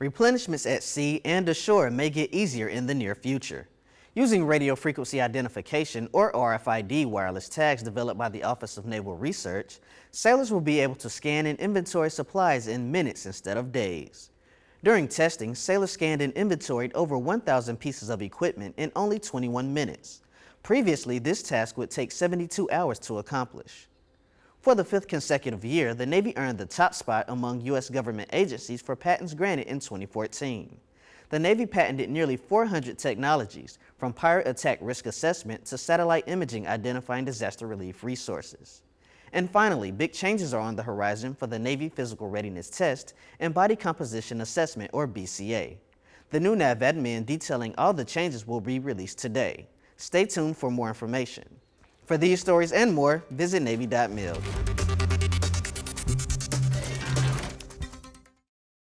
Replenishments at sea and ashore may get easier in the near future. Using radio frequency identification or RFID wireless tags developed by the Office of Naval Research, sailors will be able to scan and inventory supplies in minutes instead of days. During testing, sailors scanned and inventoried over 1,000 pieces of equipment in only 21 minutes. Previously, this task would take 72 hours to accomplish. For the fifth consecutive year, the Navy earned the top spot among U.S. government agencies for patents granted in 2014. The Navy patented nearly 400 technologies, from pirate attack risk assessment to satellite imaging identifying disaster relief resources. And finally, big changes are on the horizon for the Navy Physical Readiness Test and Body Composition Assessment, or BCA. The new NAVADMIN detailing all the changes will be released today. Stay tuned for more information. For these stories and more, visit Navy.mil.